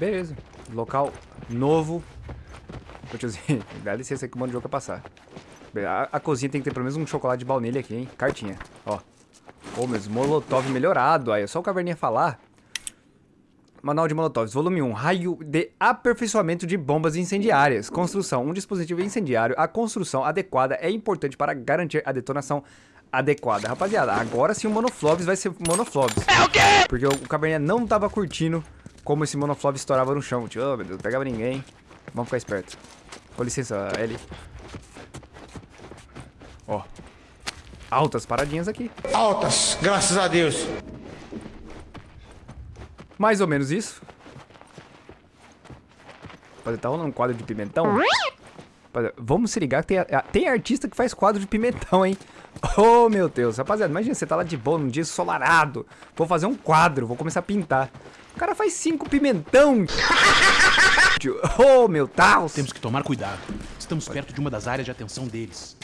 Beleza. Local novo. Ô tiozinho, dá licença que o mano de jogo vai passar. A, a, cozinha tem que ter pelo menos um chocolate de baunilha aqui, hein? Cartinha, ó. Ô, meus molotov melhorado. Aí, é só o caverninha falar. Manual de Molotovs, volume 1. Raio de aperfeiçoamento de bombas incendiárias. Construção. Um dispositivo incendiário. A construção adequada é importante para garantir a detonação adequada. Rapaziada, agora sim o Monoflobs vai ser Monoflobs. É o quê? Porque o, o Caverninha não tava curtindo como esse Monoflob estourava no chão. Tio, oh, meu Deus, não pegava ninguém. Vamos ficar esperto. Com licença, Ellie. Ó. Altas paradinhas aqui. Altas, graças a Deus. Mais ou menos isso. Pode tá rolando um quadro de pimentão? Vamos se ligar que tem, tem artista que faz quadro de pimentão, hein? Oh, meu Deus. Rapaziada, imagina, você tá lá de boa num dia ensolarado. Vou fazer um quadro, vou começar a pintar. O cara faz cinco pimentão. Oh, meu Deus. Temos que tomar cuidado. Estamos perto de uma das áreas de atenção deles.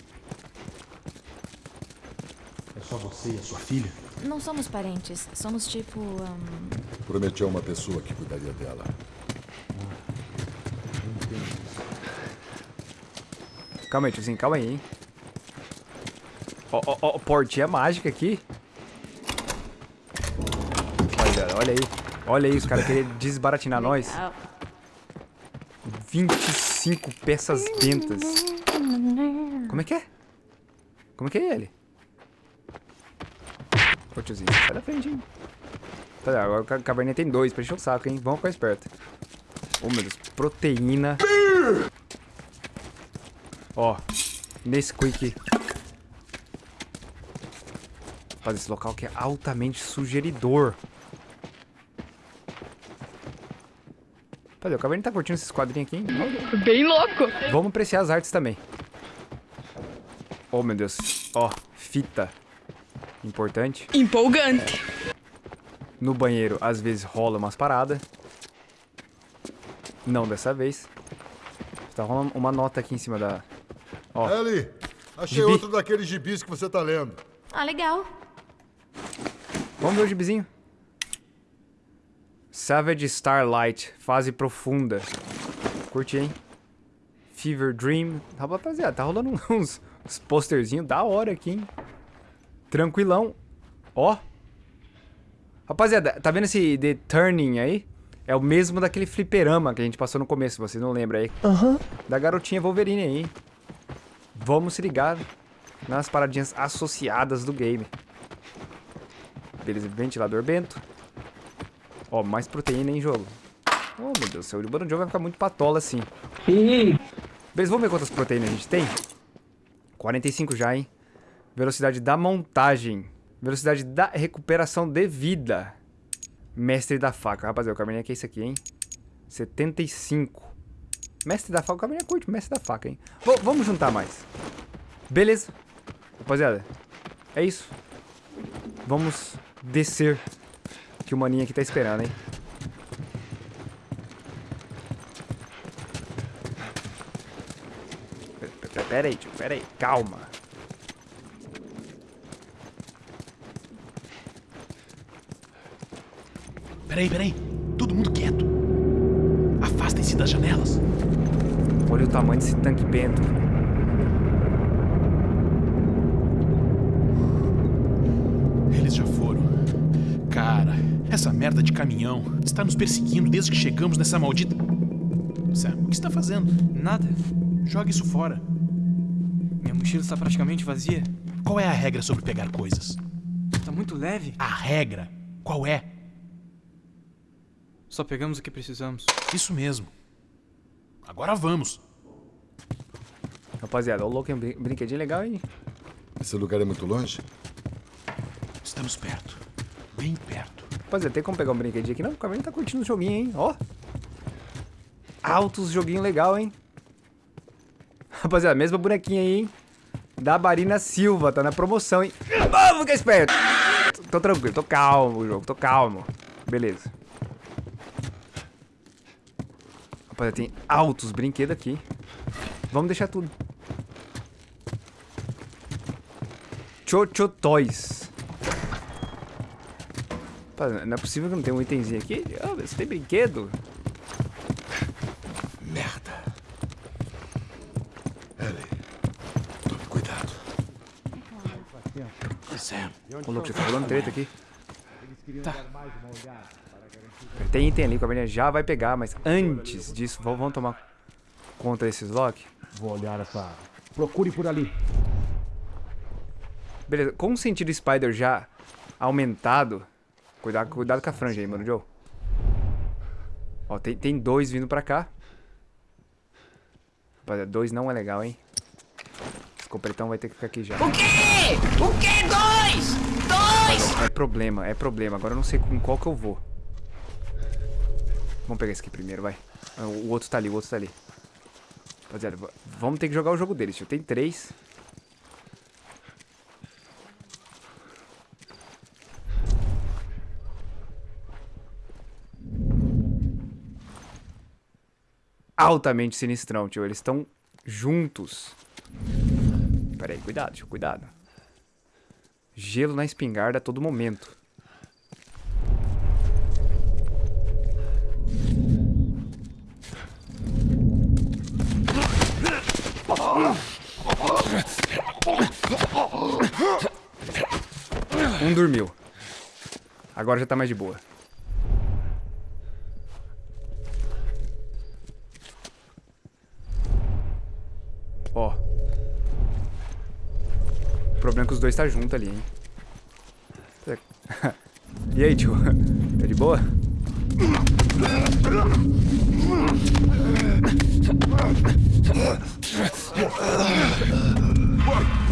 É só você e a sua filha? Não somos parentes. Somos tipo... Um... Prometeu uma pessoa que cuidaria dela. Calma aí, tiozinho. Calma aí, hein. Ó, ó, ó, portinha mágica aqui. Olha, olha aí. Olha aí, os caras querem desbaratinar nós. 25 peças bentas. Como é que é? Como é que é ele? Ô tiozinho, sai da frente, hein? Tá, agora o caverninha tem dois, pra encher o saco, hein? Vamos ficar esperto. Oh, meu Deus. Proteína. Ó. Nesquik. Fazer esse local que é altamente sugeridor. Cadê? O Caverninha tá curtindo esses quadrinhos aqui, hein? Bem louco. Vamos apreciar as artes também. Oh, meu Deus. Ó, oh, fita. Importante. Empolgante. No banheiro, às vezes rola umas paradas. Não dessa vez. Tá rolando uma nota aqui em cima da... Ó. Ellie, achei gibi. outro daqueles gibis que você tá lendo. Ah, legal. Vamos ver o gibizinho. Savage Starlight, fase profunda. Curti, hein? Fever Dream. Rapaziada, tá rolando uns, uns posterzinhos da hora aqui, hein? Tranquilão. Ó. Rapaziada, tá vendo esse The Turning aí? É o mesmo daquele fliperama que a gente passou no começo, vocês não lembram aí? Aham. Uhum. Da garotinha Wolverine aí. Vamos se ligar nas paradinhas associadas do game. Beleza, ventilador bento. Ó, mais proteína em jogo. Oh, meu Deus do céu, o jogo vai ficar muito patola assim. Beleza, vamos ver quantas proteínas a gente tem? 45 já, hein? Velocidade da montagem. Velocidade da recuperação de vida. Mestre da faca. Rapaziada, o caminho aqui é esse aqui, hein? 75. Mestre da faca, o caminho é curto. Mestre da faca, hein? V vamos juntar mais. Beleza. Rapaziada, é isso. Vamos descer que o maninho aqui tá esperando, hein? Pera aí, tio, pera aí, calma. Peraí, peraí. Todo mundo quieto. Afastem-se das janelas. Olha o tamanho desse tanque bento. Eles já foram. Cara, essa merda de caminhão está nos perseguindo desde que chegamos nessa maldita... Sam, o que está fazendo? Nada. Joga isso fora. Minha mochila está praticamente vazia. Qual é a regra sobre pegar coisas? Está muito leve. A regra? Qual é? Só pegamos o que precisamos. Isso mesmo. Agora vamos. Rapaziada, o louco é um brinquedinho legal, hein? Esse lugar é muito longe? Estamos perto. Bem perto. Rapaziada, tem como pegar um brinquedinho aqui? Não, o Caverninha tá curtindo o joguinho, hein? Ó. Altos joguinho legal, hein? Rapaziada, mesma bonequinha aí, hein? Da Barina Silva, tá na promoção, hein? Vamos ficar esperto! Tô tranquilo, tô calmo jogo, tô calmo. Beleza. Rapaziada, tem altos brinquedos aqui. Vamos deixar tudo. Chocho Toys. Não é possível que não tenha um itemzinho aqui. Oh, você tem brinquedo? Merda. Ellie, tome cuidado. Sam, Ô, louco, já tá rolando treta aqui. Tem item ali, o caverninha já vai pegar, mas antes disso, vamos vamos tomar conta desses lock. Vou olhar essa. Procure por ali. Beleza, com o sentido Spider já aumentado, cuidado, cuidado com a franja aí, mano, Joe. Ó, tem, tem dois vindo pra cá. Rapaziada, dois não é legal, hein? Esse completão vai ter que ficar aqui já. O quê? O quê? Dois! Dois! É problema, é problema. Agora eu não sei com qual que eu vou. Vamos pegar esse aqui primeiro, vai. Ah, O outro tá ali, o outro tá ali. Rapaziada, va- vamos ter que jogar o jogo deles, tio. Tem três. Altamente sinistrão, tio. Eles estão juntos. Pera aí, cuidado, tio, cuidado. Gelo na espingarda a todo momento. Um dormiu. Agora já tá mais de boa. Problema é que os dois tá junto ali, hein? E aí, tio? Tá de boa?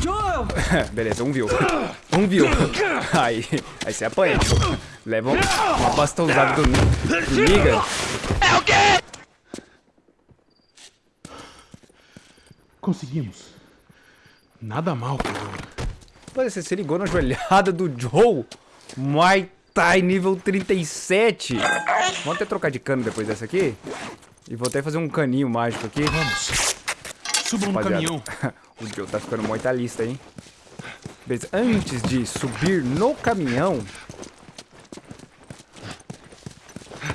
Joel! Beleza, um viu. Um viu. Aí, aí você apanha, tio. Leva um- uma bastãozada do, do Liga. conseguimos. Nada mal por Mas você se ligou na joelhada do Joe? Muay Thai nível 37. Vamos até trocar de cano depois dessa aqui. E vou até fazer um caninho mágico aqui. Vamos. Subam no caminhão. o Joe tá ficando muito lista, hein? Beleza, antes de subir no caminhão...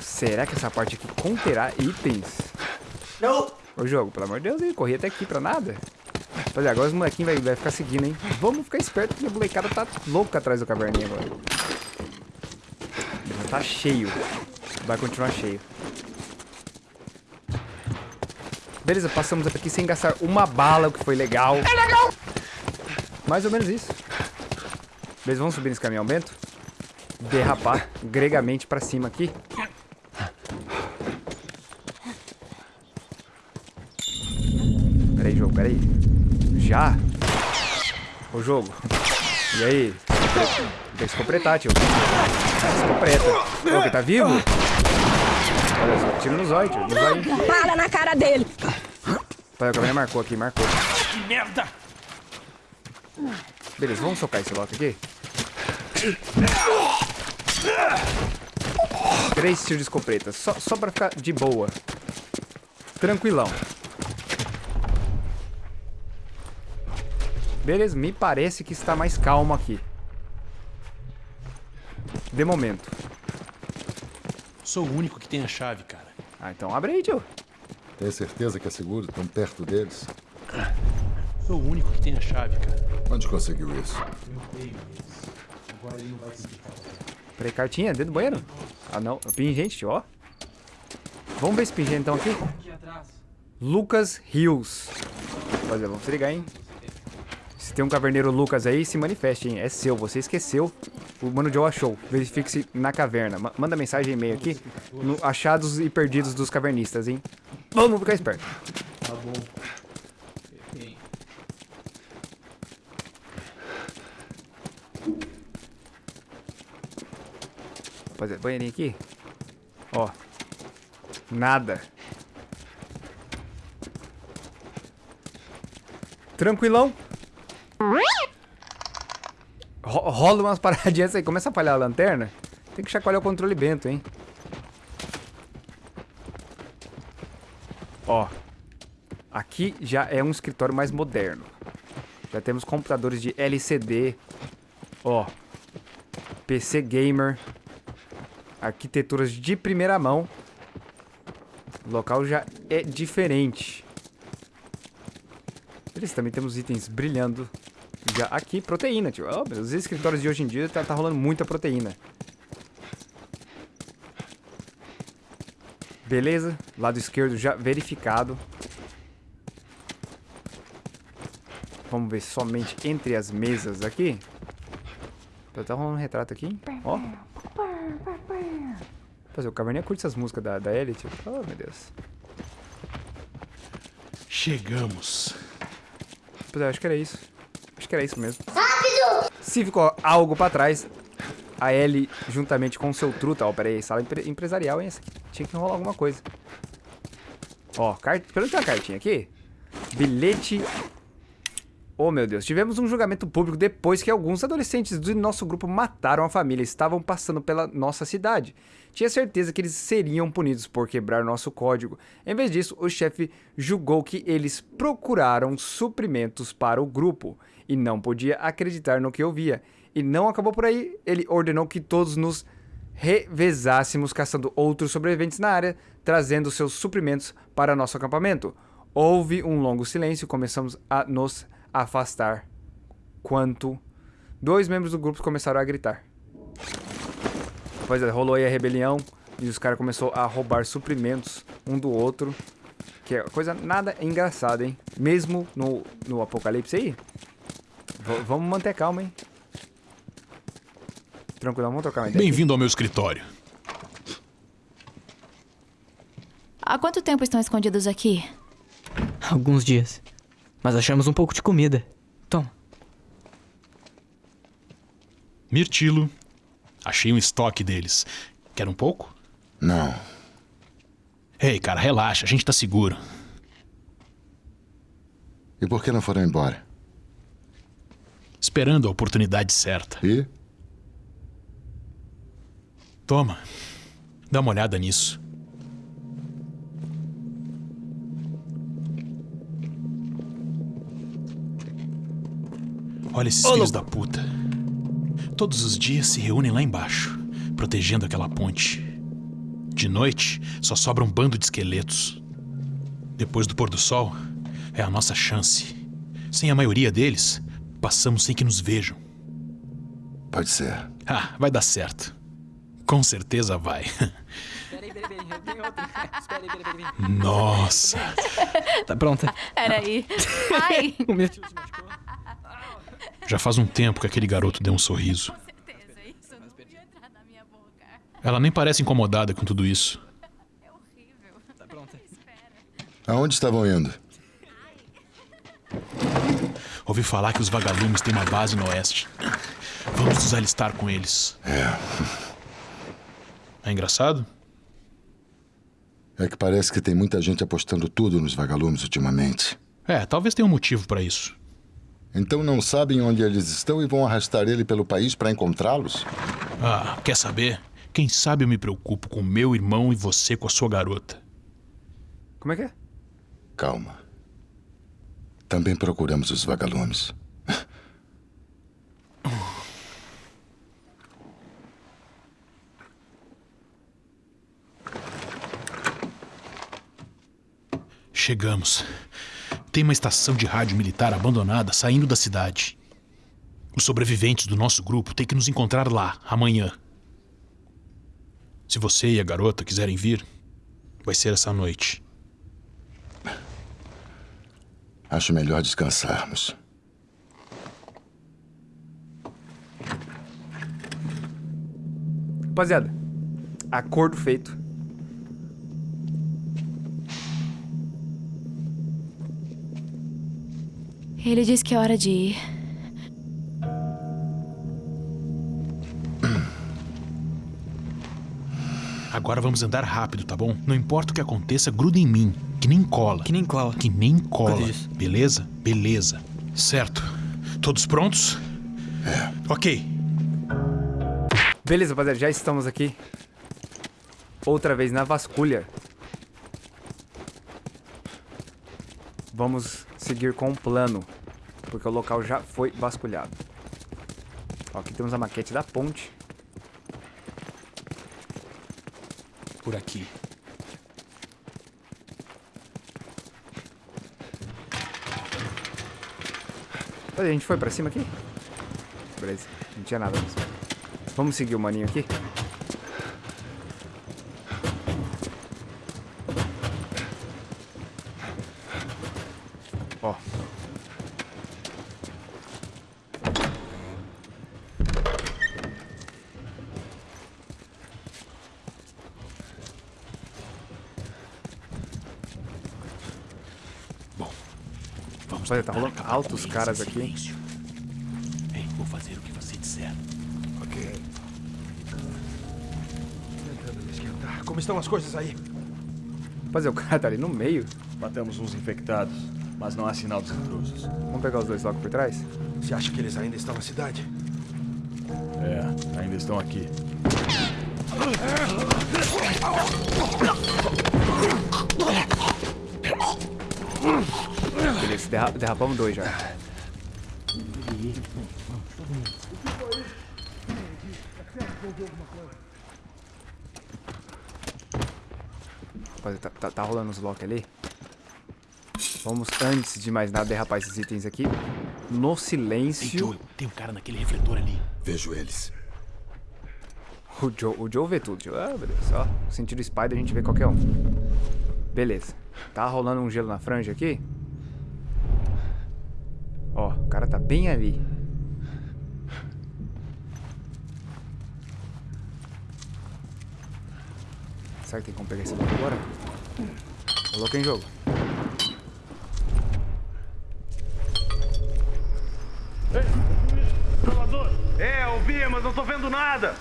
Será que essa parte aqui conterá itens? Não! Ô jogo, pelo amor de Deus, hein? Corri até aqui pra nada. Rapaziada, agora os molequinhos vai, vai ficar seguindo, hein? Vamos ficar esperto porque a molecada tá louca atrás do caverninha agora. Já tá cheio. Vai continuar cheio. Beleza, passamos até aqui sem gastar uma bala, o que foi legal. É legal! Mais ou menos isso. Beleza, vamos subir nesse caminhão bento. Derrapar gregamente pra cima aqui. Peraí, jogo, peraí. Já? Ô, jogo. E aí? Tem que se completar, tio. Se completa. Ô, que tá vivo? Olha só, tiro no zóio, tio. No zóio. Bala na cara dele. Pai, o caminhão marcou aqui, marcou. Que merda! Beleza, vamos socar esse lock aqui. Três tiros de escopeta, só, só pra ficar de boa. Tranquilão. Beleza, me parece que está mais calmo aqui. De momento. Sou o único que tem a chave, cara. Ah, então abre aí, tio. Tem certeza que é seguro tão perto deles? Sou o único que tem a chave, cara. Onde conseguiu isso? Peraí, cartinha, dentro do banheiro? Ah, não. Pingente, tio, ó. Vamos ver esse pingente então aqui. Aqui atrás. Lucas Rios. Rapaziada, vamos se ligar, hein? Se tem um caverneiro Lucas aí, se manifeste, hein? É seu, você esqueceu. O Mano Joe achou. Verifique-se na caverna. Ma- manda mensagem e e-mail aqui. No achados e perdidos dos cavernistas, hein? Vamos ficar esperto. Tá bom. Rapaziada, banheirinho aqui. Ó. Nada. Tranquilão. Ro- rola umas paradinhas aí. Começa a falhar a lanterna. Tem que chacoalhar o controle bento, hein? Ó. Aqui já é um escritório mais moderno. Já temos computadores de LCD. Ó. PC gamer. Arquiteturas de primeira mão. O local já é diferente. Beleza, também temos itens brilhando já aqui. Proteína, tio. Oh, os escritórios de hoje em dia tá, tá rolando muita proteína. Beleza, lado esquerdo já verificado. Vamos ver somente entre as mesas aqui. Tá rolando um retrato aqui. Ó. Fazer, o Caverninha curte essas músicas da, da Elite. Oh, meu Deus. Chegamos. Pois é, acho que era isso. Que era isso mesmo. Rápido! Se ficou algo pra trás, a Ellie, juntamente com o seu truta... Ó, pera aí, sala empre empresarial, hein? Essa aqui tinha que rolar alguma coisa. Ó, cart... pelo menos tem uma cartinha aqui. Bilhete Oh, meu Deus. Tivemos um julgamento público depois que alguns adolescentes do nosso grupo mataram a família estavam passando pela nossa cidade. Tinha certeza que eles seriam punidos por quebrar nosso código. Em vez disso, o chefe julgou que eles procuraram suprimentos para o grupo e não podia acreditar no que ouvia. E não acabou por aí, ele ordenou que todos nos revezássemos caçando outros sobreviventes na área, trazendo seus suprimentos para nosso acampamento. Houve um longo silêncio e começamos a nos afastar quanto dois membros do grupo começaram a gritar. Pois é, rolou aí a rebelião e os caras começaram a roubar suprimentos um do outro. Que é coisa nada engraçada, hein? Mesmo no, no apocalipse aí. V vamos manter calma, hein? Tranquilo, vamos trocar uma ideia. Bem-vindo ao meu escritório. Há quanto tempo estão escondidos aqui? Alguns dias. Mas achamos um pouco de comida. Toma. Mirtilo. Achei um estoque deles. Quer um pouco? Não. Ei, cara, relaxa, a gente tá seguro. E por que não foram embora? Esperando a oportunidade certa. E? Toma. Dá uma olhada nisso. Olha esses Ô, filhos da puta. Todos os dias se reúnem lá embaixo, protegendo aquela ponte. De noite, só sobra um bando de esqueletos. Depois do pôr do sol, é a nossa chance. Sem a maioria deles, passamos sem que nos vejam. Pode ser. Ah, vai dar certo. Com certeza vai. Nossa. Tá pronta. Peraí. Ai, O meu tio se machucou. Já faz um tempo que aquele garoto deu um sorriso. Ela nem parece incomodada com tudo isso. É horrível. Tá pronta. Aonde estavam indo? Ouvi falar que os vagalumes têm uma base no oeste. Vamos nos alistar com eles. É engraçado? É que parece que tem muita gente apostando tudo nos vagalumes ultimamente. É, talvez tenha um motivo pra isso. Então não sabem onde eles estão e vão arrastar ele pelo país para encontrá-los? Ah, quer saber? Quem sabe eu me preocupo com meu irmão e você com a sua garota. Como é que é? Calma. Também procuramos os vagalumes. Chegamos. Tem uma estação de rádio militar abandonada saindo da cidade. Os sobreviventes do nosso grupo têm que nos encontrar lá, amanhã. Se você e a garota quiserem vir, vai ser essa noite. Acho melhor descansarmos. Rapaziada, acordo feito. Ele disse que é hora de ir. Agora vamos andar rápido, tá bom? Não importa o que aconteça, gruda em mim. Que nem cola. Que nem cola. Que nem cola. Beleza? Beleza. Certo. Todos prontos? É. Ok. Beleza, rapaziada, já estamos aqui. Outra vez na vasculha. Vamos seguir com o plano. Porque o local já foi vasculhado. Ó, aqui temos a maquete da ponte. Por aqui. A gente foi pra cima aqui? Beleza, não tinha nada. Vamos seguir o maninho aqui? Ó. Olha, tá rolando altos caras aqui. silêncio. Ei, vou fazer o que você disser. Ok. Tentando me esquentar. Como estão as coisas aí? Fazer o cara tá ali no meio. Matamos uns infectados, mas não há sinal dos intrusos. Vamos pegar os dois logo por trás? Você acha que eles ainda estão na cidade? É, ainda estão aqui. Derra derrapamos dois já. Rapaziada, tá, tá, tá rolando os lock ali. Vamos, antes de mais nada, derrapar esses itens aqui. No Ei, silêncio. Joe, tem um cara naquele refletor ali. Vejo eles. O Joe, o Joe vê tudo, Joe. Ah, beleza. Ó, no sentido Spider a gente vê qualquer um. Beleza. Tá rolando um gelo na franja aqui. Ó, o cara tá bem ali. Será que tem como pegar esse louco agora? Louco em jogo. É, ouvi, mas não tô vendo nada.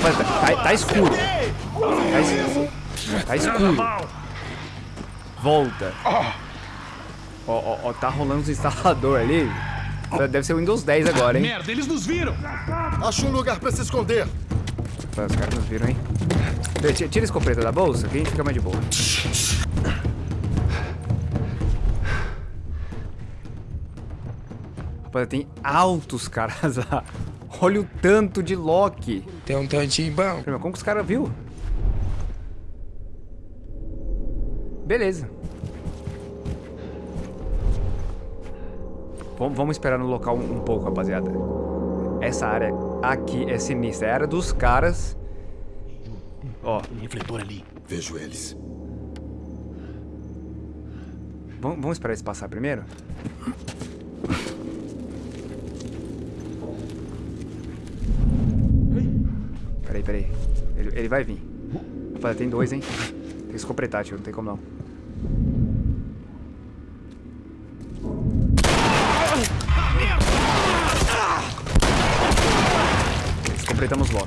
Mas tá, tá- tá escuro. Tá, tá escuro. Volta. Ó, ó, ó, tá rolando os instalador ali. Deve ser o Windows 10 agora, hein? Merda, eles nos viram! Acho um lugar pra se esconder. Os caras nos viram, hein? Tira a escopeta da bolsa que a gente fica mais de boa. Rapaz, tem altos caras lá. Olha o tanto de Loki. Tem um tantinho bom. Como que os caras viu? Beleza. Vamos, vamos esperar no local um, um pouco, rapaziada. Essa área aqui é sinistra. É a área dos caras. Ó, Aquele refletor ali. Vejo eles. vamos, vamos esperar eles passar primeiro? Peraí, peraí. Ele, ele vai vir. Rapaziada, tem dois, hein? Tem que tio. Não tem como não. Escopretamos logo.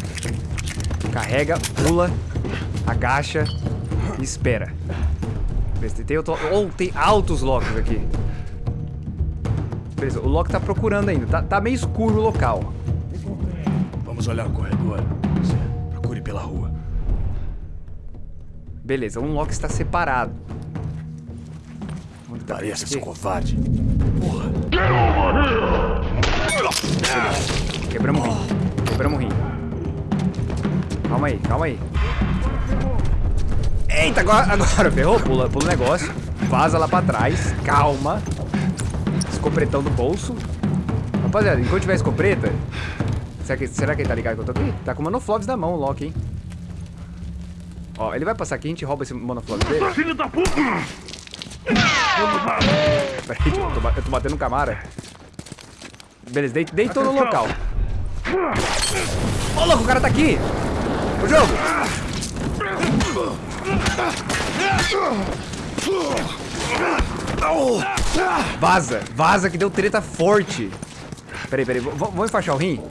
Carrega, pula, agacha e espera. Beleza, tem outro... Ou tem altos locks aqui. Beleza, o Loki tá procurando ainda. Tá, tá meio escuro o local. Vamos olhar o corredor. Beleza, um Loki está separado. Onde tá Pareça covarde. Quebramos o rim. Quebramos o rim. Calma aí, calma aí. Eita, agora, agora ferrou. Pula, pula o negócio. Vaza lá pra trás. Calma. Escopretão do bolso. Rapaziada, enquanto tiver escopeta... Será que, será que ele tá ligado que eu tô aqui? Tá com o monoflops na mão, o Loki, hein? Ó, ele vai passar aqui, a gente rouba esse monoflops dele. Filho da puta! Peraí, eu tô, eu tô batendo no Camara. Beleza, dei- deitou no local. Ô, louco, o cara tá aqui! O jogo! Vaza, vaza que deu treta forte. Peraí, peraí, vamos enfaixar o rim?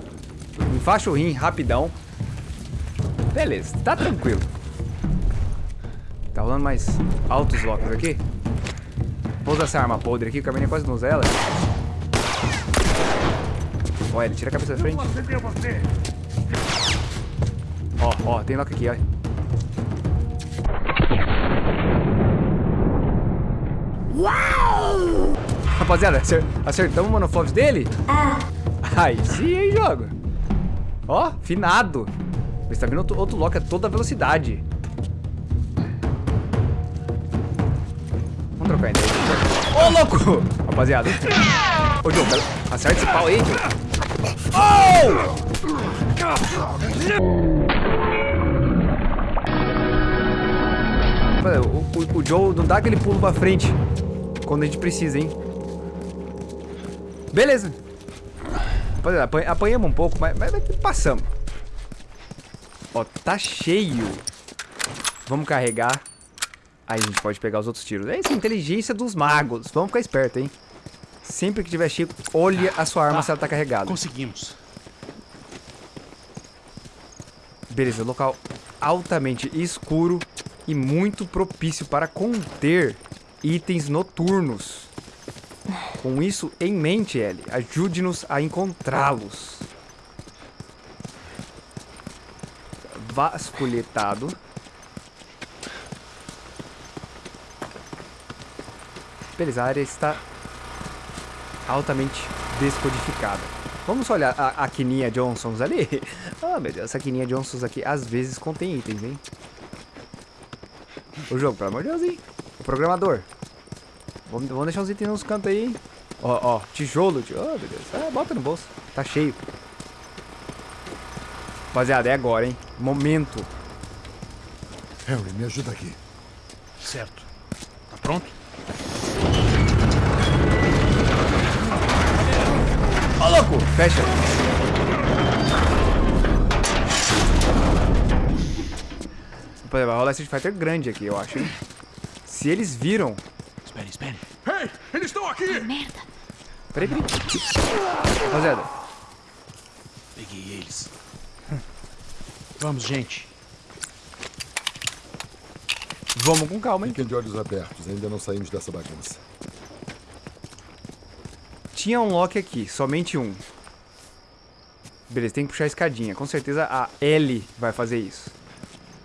Enfaixa o rim, rapidão. Beleza, tá tranquilo. Tá rolando mais altos locos aqui? Vou usar essa arma podre aqui, o caminho quase não usa ela. Ó, ele tira a cabeça da frente. Ó, ó, tem lock aqui, ó. Uau! Rapaziada, acer- acertamos o monoflops dele? Ah. Aí sim, hein, jogo. Ó, finado. Você tá vendo outro, outro lock a toda velocidade. Ideia. Ô, louco! Rapaziada. Ô, Diogo, pera- acerta esse pau aí, Diogo. Rapaziada, O, o, o Joe não dá aquele pulo pra frente quando a gente precisa, hein? Beleza. Rapaziada, apan- apanhamos um pouco, mas, mas- mas passamos. Ó, tá cheio. Vamos carregar. Aí a gente pode pegar os outros tiros. É isso, inteligência dos magos. Vamos ficar esperto, hein? Sempre que tiver cheio, olha a sua arma se ela tá carregada. Conseguimos. Beleza, local altamente escuro e muito propício para conter itens noturnos. Com isso em mente, Ellie, ajude-nos a encontrá-los. Vasculhetado. Beleza, a área está altamente descodificada. Vamos olhar a, a Quininha Johnsons ali? Ah, meu Deus, essa Quininha Johnsons aqui às vezes contém itens, hein? O jogo, pelo amor de Deus, hein? O programador. Vamos, vamos deixar os itens nos cantos aí, hein? Ó, ó, tijolo, tio. Oh, meu Deus. Ah, bota no bolso. Tá cheio. Rapaziada, é agora, hein? Momento. Henry, me ajuda aqui. Certo. Tá pronto? Fecha. Rapaziada, vai rolar Street Fighter grande aqui, eu acho, hein? Se eles viram... Espere, espere. Ei, eles estão aqui! Merda. Peraí, peraí. Rapaziada, Peguei eles. Vamos, gente. vamos com calma, hein? Fiquem de olhos abertos, ainda não saímos dessa bagunça. Tinha um lock aqui, somente um. Beleza, tem que puxar a escadinha. Com certeza a L vai fazer isso.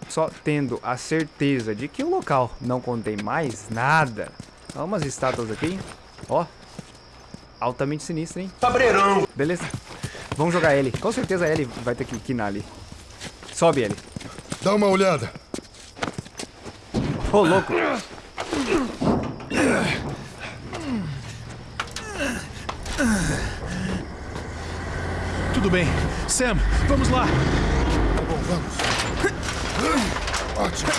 Só tendo a certeza de que o local não contém mais nada. Olha umas estátuas aqui, hein? Ó. Altamente sinistra, hein? Cabreirão! Beleza. Vamos jogar L. Com certeza a L vai ter que quinar ali. Sobe, L. Dá uma olhada. Ô, louco. Tudo bem. Sam, vamos lá. Tá bom, vamos. Ótimo.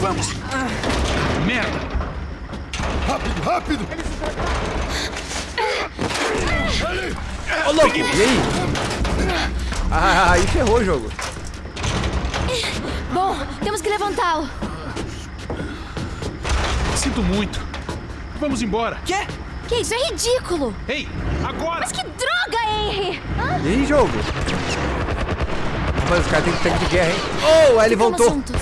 Vamos. Merda. Rápido, rápido! Ô, louco. E aí? Ah, aí ferrou o jogo. Bom, temos que levantá-lo. Sinto muito. Vamos embora. Quê? Que isso? É ridículo. Ei, agora! Mas que droga, Henry! Hã? Aí, jogo? Rapaz, os caras têm tanque de guerra, hein? Oh, aí ele voltou. juntos.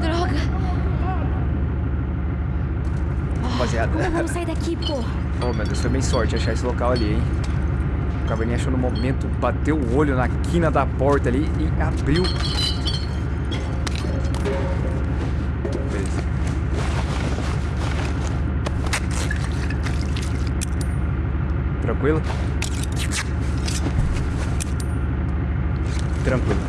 Droga. Rapaziada. Como vamos sair daqui, pô? Oh, meu Deus, foi bem sorte achar esse local ali, hein? O caverninha achou no momento, bateu o olho na quina da porta ali e abriu. Beleza. Tranquilo? Tranquilo.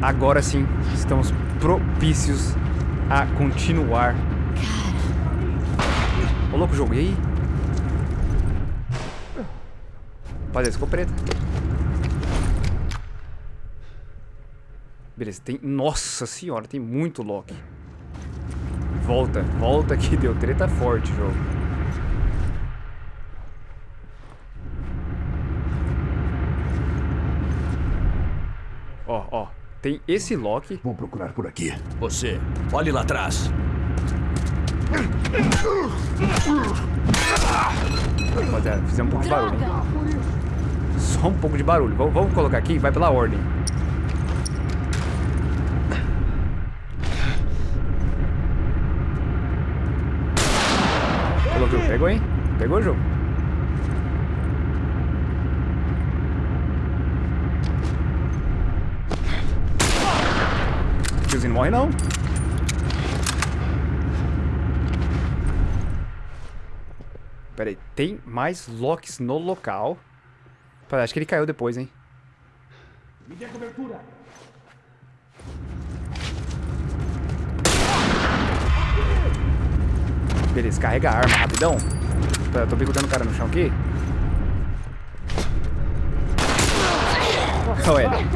Agora sim, estamos propícios a continuar. Ô, louco, jogo, e aí? Rapaziada, ficou preta. Beleza, tem... Nossa senhora, tem muito Loki. Volta, volta que deu treta forte o jogo. Ó, ó. Tem esse Loki. Vou procurar por aqui. Você, olhe lá atrás. Rapaziada, fizemos um pouco de barulho. hein? Um pouco de barulho. Vamos, vamos colocar aqui, vai pela ordem. Pegou, hein? Pegou o jogo. tiozinho não morre, não. Pera aí, tem mais locks no local. Acho que ele caiu depois, hein? Me dê cobertura. Beleza, carrega a arma rapidão. Pera, eu tô bicudando o cara no chão aqui. Ele.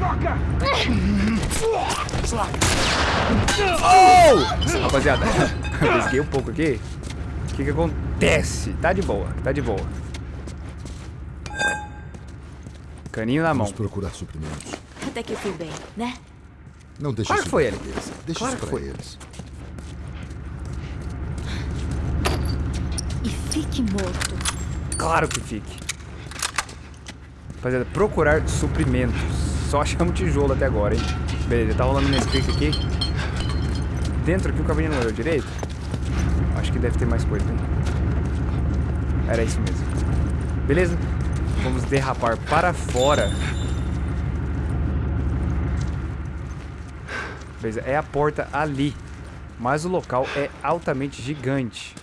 Oh! Rapaziada, pesquei um pouco aqui. O que que acontece? Tá de boa, tá de boa. Caninho na mão. Vamos procurar suprimentos. Até que eu fui bem, né? Não deixa Claro isso que foi ele. eles. Deixa Claro isso que pra foi. eles. E fique morto. Claro que fique. Rapaziada, procurar suprimentos. Só achamos tijolo até agora, hein? Beleza, tá rolando minha script aqui. Dentro aqui o caminho não olhou direito? Acho que deve ter mais coisa, hein? Era isso mesmo. Beleza? Vamos derrapar para fora. Beleza, é a porta ali. Mas o local é altamente gigante.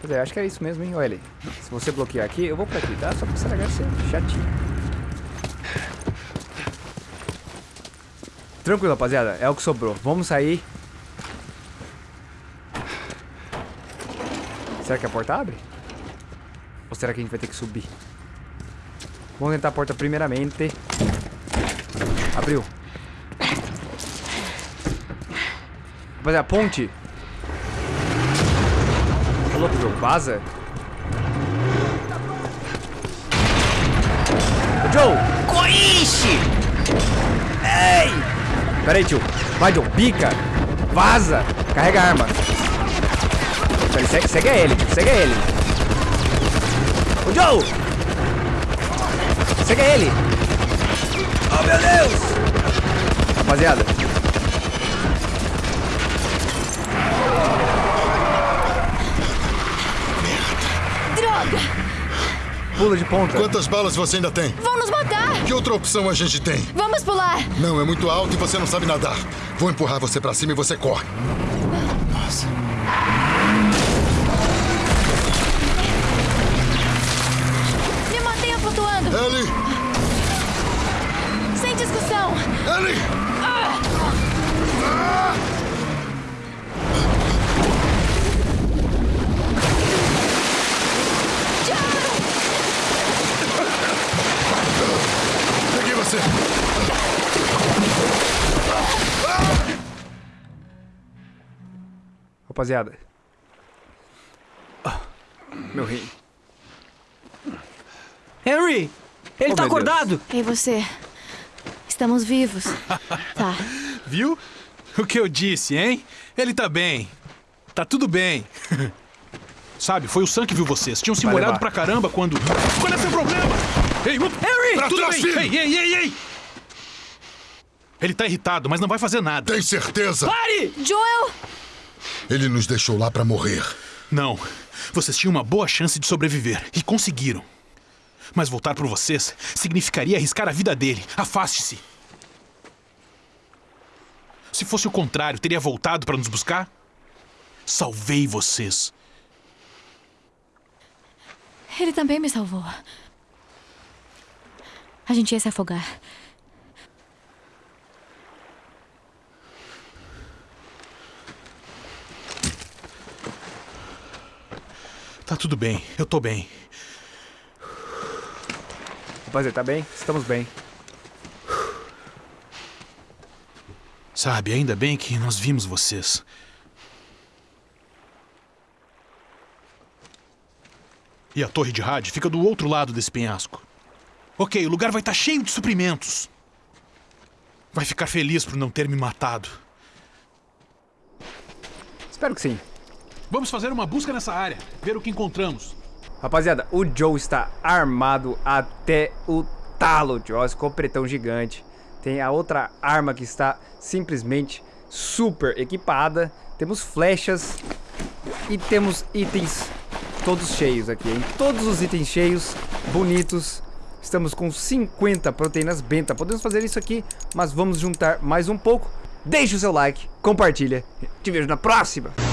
Pois é, acho que é isso mesmo, hein? Olha. Se você bloquear aqui, eu vou pra aqui, tá? Só pra esse negócio ser chatinho. Tranquilo, rapaziada. É o que sobrou. Vamos sair. Será que a porta abre? Ou será que a gente vai ter que subir? Vamos tentar a porta primeiramente. Abriu. Rapaziada, ponte. Ô, louco, Joe, vaza. Ô, Joe! Coiche! Ei! Pera aí, tio. Vai, Joe, pica. Vaza. Carrega a arma. Segue, segue ele. Segue ele. Ô, Joe! Segue ele. Oh, meu Deus! Rapaziada. Droga! Pula de ponta. Quantas balas você ainda tem? Vão nos matar! Que outra opção a gente tem? Vamos pular! Não, é muito alto e você não sabe nadar. Vou empurrar você pra cima e você corre. Me flutuando! Ellie! Sem discussão! Ellie! Peguei você! Rapaziada. Ah, meu rim. Henry! Ele Oh, tá meu Deus. acordado! E você? Estamos vivos. Tá. Viu? O que eu disse, hein? Ele tá bem. Tá tudo bem. Sabe, foi o Sam que viu vocês. Tinham se Vai molhado levar. pra caramba quando. Qual é seu problema? Ei, up! Harry! Pra Tudo trás, bem! filho! Ei, ei, ei, ei! Ele tá irritado, mas não vai fazer nada. Tem certeza? Pare! Joel! Ele nos deixou lá pra morrer. Não. Vocês tinham uma boa chance de sobreviver e conseguiram. Mas voltar por vocês significaria arriscar a vida dele. Afaste-se. Se fosse o contrário, teria voltado para nos buscar? Salvei vocês. Ele também me salvou. A gente ia se afogar. Tá tudo bem, eu tô bem. Rapaziada, tá bem? Estamos bem. Sabe, ainda bem que nós vimos vocês. E a torre de rádio fica do outro lado desse penhasco. Ok, o lugar vai estar cheio de suprimentos. Vai ficar feliz por não ter me matado. Espero que sim. Vamos fazer uma busca nessa área, ver o que encontramos. Rapaziada, o Joe está armado até o talo, tio. Ó, esse copretão gigante. Tem a outra arma que está simplesmente super equipada. Temos flechas e temos itens todos cheios aqui, hein? Todos os itens cheios, bonitos. Estamos com 50 proteínas benta. Podemos fazer isso aqui, mas vamos juntar mais um pouco. Deixe o seu like, compartilha. Te vejo na próxima.